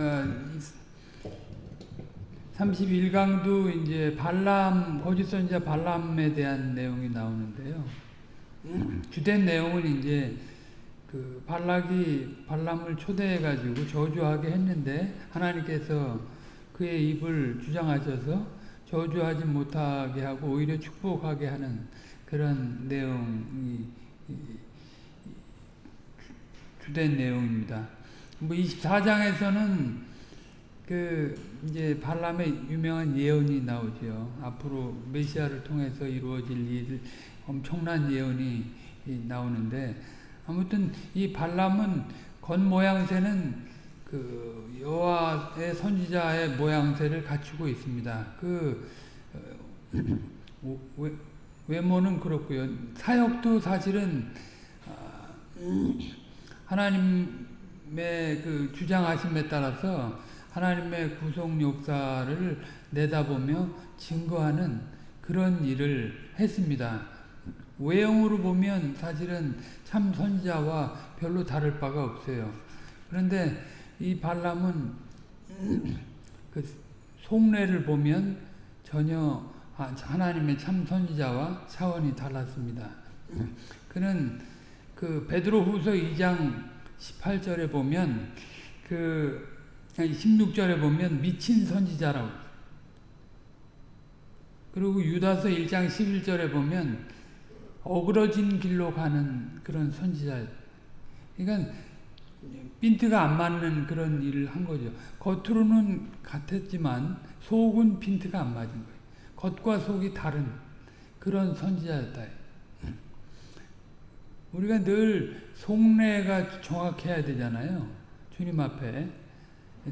어, 31강도 이제 발람 거짓 선지자 발람에 대한 내용이 나오는데요. 주된 내용은 이제 그 발락이 발람을 초대해 가지고 저주하게 했는데 하나님께서 그의 입을 주장하셔서 저주하지 못하게 하고 오히려 축복하게 하는 그런 내용이 주된 내용입니다. 뭐 24장에서는 그 이제 발람의 유명한 예언이 나오죠. 앞으로 메시아를 통해서 이루어질 일 엄청난 예언이 나오는데 아무튼 이 발람은 겉 모양새는 그 여호와의 선지자의 모양새를 갖추고 있습니다. 그 어, 외모는 그렇고요. 사역도 사실은 아, 하나님의 그 주장하심에 따라서 하나님의 구속 역사를 내다보며 증거하는 그런 일을 했습니다. 외형으로 보면 사실은 참 선지자와 별로 다를 바가 없어요. 그런데 이 발람은 그 속내를 보면 전혀 하나님의 참 선지자와 차원이 달랐습니다. 그는 그 베드로 후서 2장 18절에 보면 그 16절에 보면 미친 선지자라고 그리고 유다서 1장 11절에 보면 어그러진 길로 가는 그런 선지자 그러니까 핀트가 안 맞는 그런 일을 한 거죠. 겉으로는 같았지만 속은 핀트가 안 맞은 거예요. 겉과 속이 다른 그런 선지자였다. 우리가 늘 속내가 정확해야 되잖아요. 주님 앞에.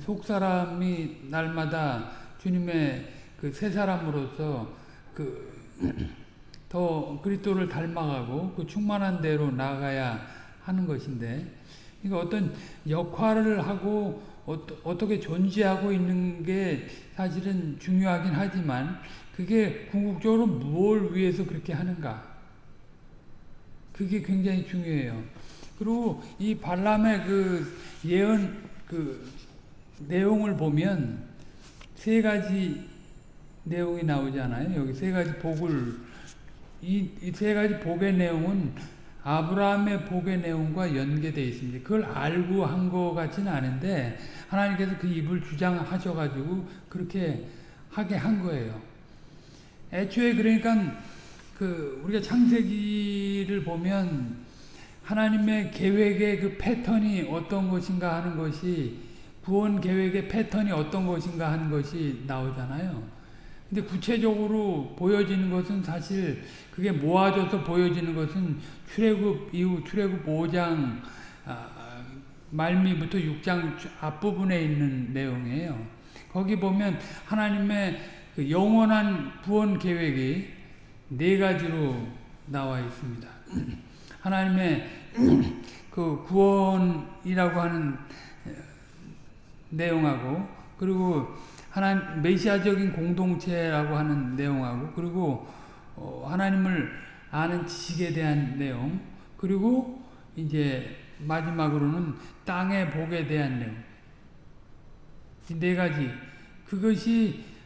속 사람이 날마다 주님의 그 새 사람으로서 그 더 그리스도를 닮아가고 그 충만한 대로 나아가야 하는 것인데 그러니까 어떤 역할을 하고 어떻게 존재하고 있는 게 사실은 중요하긴 하지만 그게 궁극적으로 뭘 위해서 그렇게 하는가 그게 굉장히 중요해요. 그리고 이 발람의 그 예언 그 내용을 보면 세 가지 내용이 나오잖아요. 여기 세 가지 복을 이 세 가지 복의 내용은 아브라함의 복의 내용과 연계되어 있습니다. 그걸 알고 한 것 같지는 않은데 하나님께서 그 입을 주장하셔가지고 그렇게 하게 한 거예요. 애초에 그러니까 그 우리가 창세기를 보면 하나님의 계획의 그 패턴이 어떤 것인가 하는 것이 구원 계획의 패턴이 어떤 것인가 하는 것이 나오잖아요. 근데 구체적으로 보여지는 것은 사실 그게 모아져서 보여지는 것은 출애굽 이후 출애굽 5장 아, 말미부터 6장 앞부분에 있는 내용이에요. 거기 보면 하나님의 그 영원한 구원 계획이 네 가지로 나와 있습니다. 하나님의 그 구원이라고 하는 내용하고 그리고 하나님 메시아적인 공동체라고 하는 내용하고 그리고 어, 하나님을 아는 지식에 대한 내용 그리고 이제 마지막으로는 땅의 복에 대한 내용 이네 가지 그것이 아,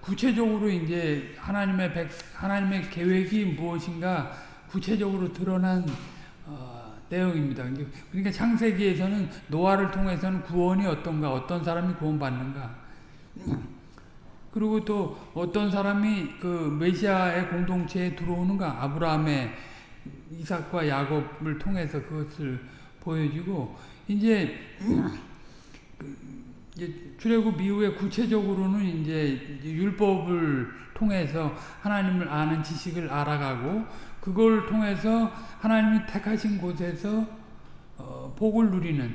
구체적으로 이제 하나님의 백, 하나님의 계획이 무엇인가 구체적으로 드러난 어, 내용입니다. 그러니까 창세기에서는 노아를 통해서는 구원이 어떤가, 어떤 사람이 구원받는가. 그리고 또 어떤 사람이 그 메시아의 공동체에 들어오는가, 아브라함의 이삭과 야곱을 통해서 그것을 보여주고 이제 출애굽 이후에 구체적으로는 이제 율법을 통해서 하나님을 아는 지식을 알아가고 그걸 통해서 하나님이 택하신 곳에서 어, 복을 누리는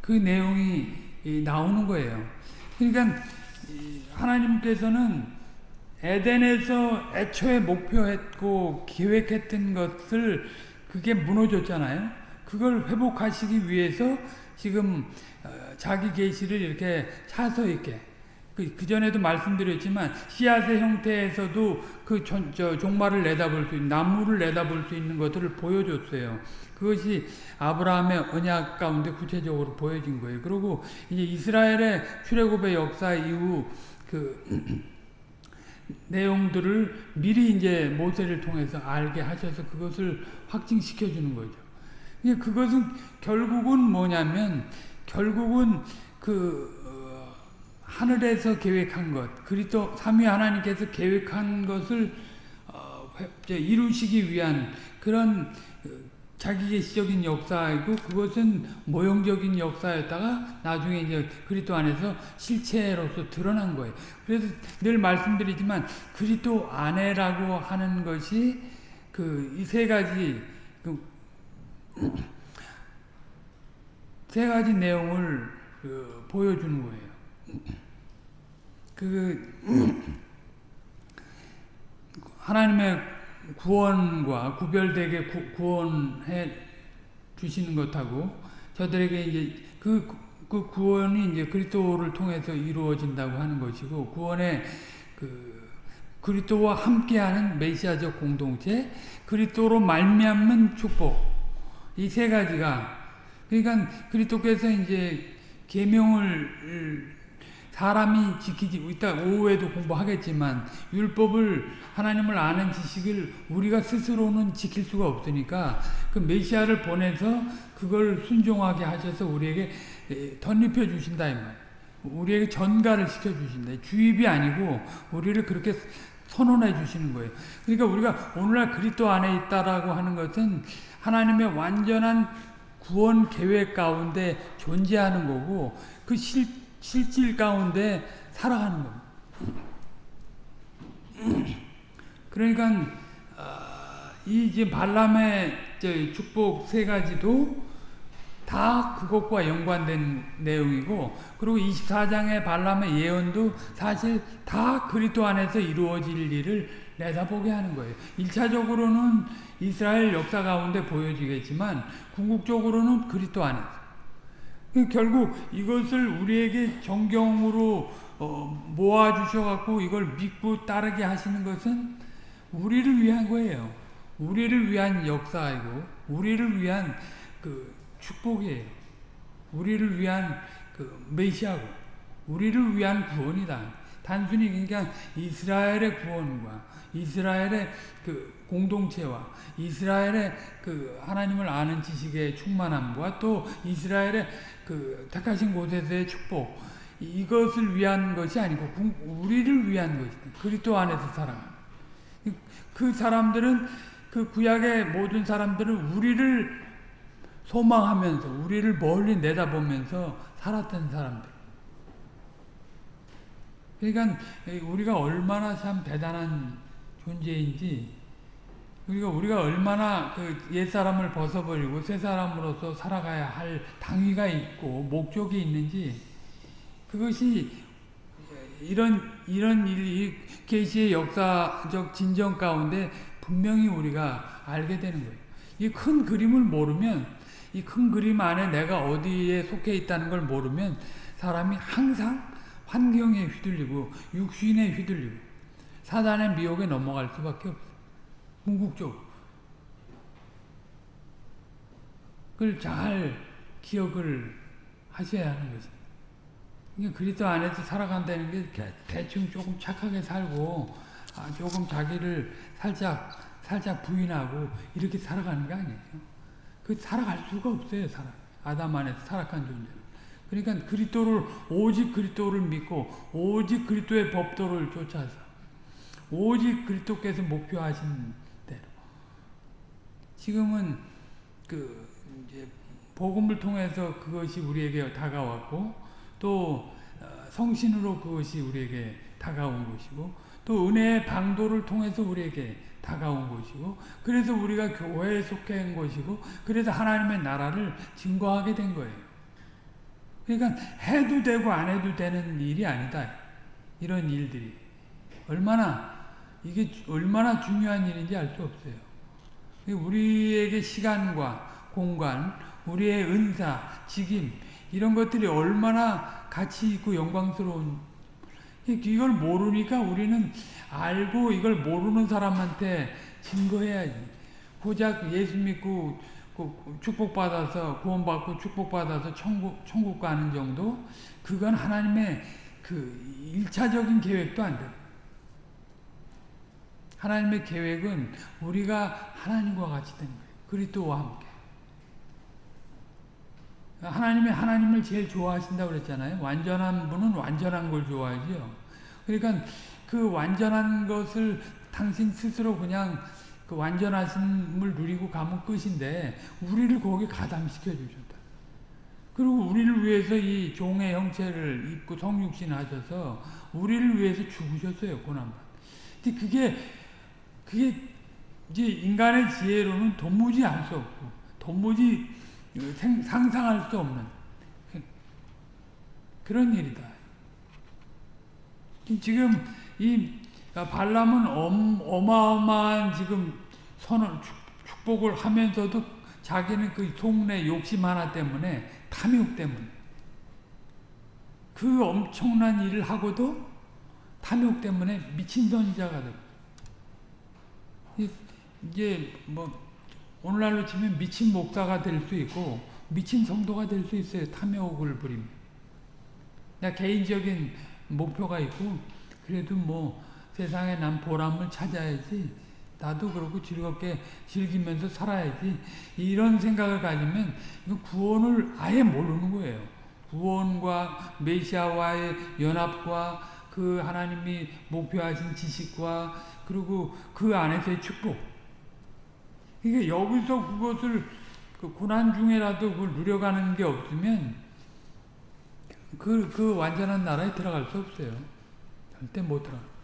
그 내용이 나오는 거예요. 그러니까 하나님께서는 에덴에서 애초에 목표했고 계획했던 것을 그게 무너졌잖아요. 그걸 회복하시기 위해서 지금 어, 자기 계시를 이렇게 차서 있게 그, 그 전에도 말씀드렸지만 씨앗의 형태에서도 그 전, 저, 종말을 내다볼 수 있는 나무를 내다볼 수 있는 것들을 보여줬어요. 그것이 아브라함의 언약 가운데 구체적으로 보여진 거예요. 그리고 이제 이스라엘의 출애굽의 역사 이후 그 내용들을 미리 이제 모세를 통해서 알게 하셔서 그것을 확증시켜 주는 거죠. 그것은 결국은 뭐냐면 결국은 그 어, 하늘에서 계획한 것, 그리스도 삼위 하나님께서 계획한 것을 어, 이루시기 위한 그런 어, 자기 계시적인 역사이고 그것은 모형적인 역사였다가 나중에 이제 그리스도 안에서 실체로서 드러난 거예요. 그래서 늘 말씀드리지만 그리스도 안에라고 하는 것이 그 이 세 가지 그 세 가지 내용을 그 보여주는 거예요. 그 하나님의 구원과 구별되게 구, 원해 주시는 것하고 저들에게 이제 그, 그 구원이 이제 그리스도를 통해서 이루어진다고 하는 것이고 구원의 그 그리스도와 함께하는 메시아적 공동체, 그리스도로 말미암는 축복 이 세 가지가 그러니까 그리스도께서 이제 계명을 사람이 지키지 이따 오후에도 공부하겠지만 율법을 하나님을 아는 지식을 우리가 스스로는 지킬 수가 없으니까 그 메시아를 보내서 그걸 순종하게 하셔서 우리에게 덧입혀 주신다 이 말. 우리에게 전가를 시켜 주신다. 주입이 아니고 우리를 그렇게 선언해 주시는 거예요. 그러니까 우리가 오늘날 그리스도 안에 있다라고 하는 것은 하나님의 완전한 구원 계획 가운데 존재하는 거고 그 실 실질 가운데 살아가는 겁니다. 그러니까 어, 이 이제 발람의 축복 세 가지도 다 그것과 연관된 내용이고 그리고 24장의 발람의 예언도 사실 다 그리스도 안에서 이루어질 일을 내다보게 하는 거예요. 1차적으로는 이스라엘 역사 가운데 보여지겠지만 궁극적으로는 그리스도 안에서 그 결국 이것을 우리에게 정경으로 어, 모아주셔갖고 이걸 믿고 따르게 하시는 것은 우리를 위한 거예요. 우리를 위한 역사이고, 우리를 위한 그 축복이에요. 우리를 위한 그 메시아고, 우리를 위한 구원이다. 단순히 그러니까 이스라엘의 구원과 이스라엘의 그 공동체와 이스라엘의 그 하나님을 아는 지식의 충만함과 또 이스라엘의 그 택하신 곳에서의 축복 이것을 위한 것이 아니고 우리를 위한 것이다. 그리스도 안에서 살아가는 그 사람들은 그 구약의 모든 사람들은 우리를 소망하면서 우리를 멀리 내다보면서 살았던 사람들. 그러니까 우리가 얼마나 참 대단한 존재인지 우리가 우리가 얼마나 그 옛사람을 벗어버리고 새 사람으로서 살아가야 할 당위가 있고 목적이 있는지 그것이 이런 이런 일이 계시의 역사적 진정 가운데 분명히 우리가 알게 되는 거예요. 이 큰 그림을 모르면 이 큰 그림 안에 내가 어디에 속해 있다는 걸 모르면 사람이 항상 환경에 휘둘리고 육신에 휘둘리고 사단의 미혹에 넘어갈 수밖에 없어요. 궁극적으로. 그걸 잘 기억을 하셔야 하는 거죠. 그러니까 그리스도 안에서 살아간다는 게 대충 조금 착하게 살고 아, 조금 자기를 살짝 살짝 부인하고 이렇게 살아가는 게 아니에요. 그 살아갈 수가 없어요, 사람. 아담 안에서 살아간 존재는. 그러니까 그리스도를 오직 그리스도를 믿고 오직 그리스도의 법도를 쫓아서 오직 그리스도께서 목표하신 대로 지금은 그 이제 복음을 통해서 그것이 우리에게 다가왔고 또 어, 성신으로 그것이 우리에게 다가온 것이고 또 은혜의 방도를 통해서 우리에게 다가온 것이고 그래서 우리가 교회에 속해 한 것이고 그래서 하나님의 나라를 증거하게 된 거예요. 그러니까 해도 되고 안 해도 되는 일이 아니다. 이런 일들이. 얼마나, 이게 얼마나 중요한 일인지 알 수 없어요. 우리에게 시간과 공간, 우리의 은사, 직임, 이런 것들이 얼마나 가치 있고 영광스러운 이걸 모르니까 우리는 알고 이걸 모르는 사람한테 증거해야지. 고작 예수 믿고 그 축복받아서 구원받고 축복받아서 천국 천국 가는 정도 그건 하나님의 그 일차적인 계획도 안 돼. 하나님의 계획은 우리가 하나님과 같이 되는 거예요. 그리스도와 함께. 하나님이 하나님을 제일 좋아하신다고 그랬잖아요. 완전한 분은 완전한 걸 좋아하죠. 그러니까 그 완전한 것을 당신 스스로 그냥 그 완전하심을 누리고 가면 끝인데 우리를 거기 가담시켜 주셨다. 그리고 우리를 위해서 이 종의 형체를 입고 성육신 하셔서 우리를 위해서 죽으셨어요. 고난받. 근데 그게 그게 이제 인간의 지혜로는 도무지 알 수 없고 도무지 상상할 수 없는 그런 일이다. 지금 이 발람은 어마어마한 지금 선을 축복을 하면서도 자기는 그 속내 욕심 하나 때문에 탐욕 때문에 그 엄청난 일을 하고도 탐욕 때문에 미친 선지자가 되고 이제 뭐 오늘날로 치면 미친 목사가 될 수 있고 미친 성도가 될 수 있어요. 탐욕을 부리면. 나 개인적인 목표가 있고 그래도 뭐 세상에 난 보람을 찾아야지 나도 그렇고 즐겁게 즐기면서 살아야지 이런 생각을 가지면 구원을 아예 모르는 거예요. 구원과 메시아와의 연합과 그 하나님이 목표하신 지식과 그리고 그 안에서의 축복 이게 여기서 그것을 그 고난 중에라도 그걸 누려가는 게 없으면 그, 그 완전한 나라에 들어갈 수 없어요. 절대 못 들어가.